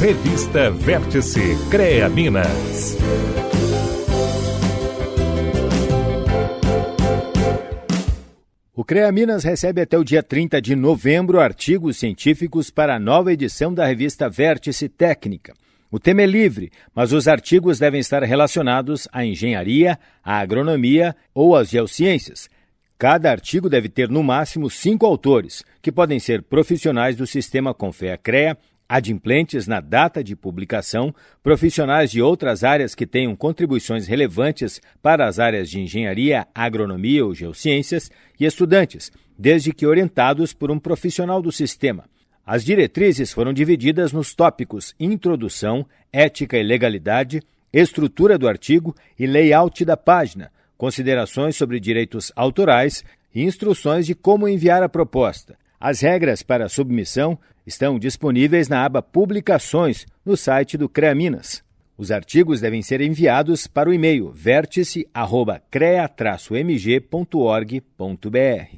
Revista Vértice CREA Minas. O CREA Minas recebe até o dia 30 de novembro artigos científicos para a nova edição da revista Vértice Técnica. O tema é livre, mas os artigos devem estar relacionados à engenharia, à agronomia ou às geociências. Cada artigo deve ter no máximo cinco autores, que podem ser profissionais do sistema Confea-CREA, adimplentes na data de publicação, profissionais de outras áreas que tenham contribuições relevantes para as áreas de engenharia, agronomia ou geociências e estudantes, desde que orientados por um profissional do sistema. As diretrizes foram divididas nos tópicos Introdução, Ética e Legalidade, Estrutura do artigo e Layout da página, considerações sobre direitos autorais e instruções de como enviar a proposta. As regras para submissão estão disponíveis na aba Publicações no site do CREA Minas. Os artigos devem ser enviados para o e-mail vértice.crea-mg.org.br.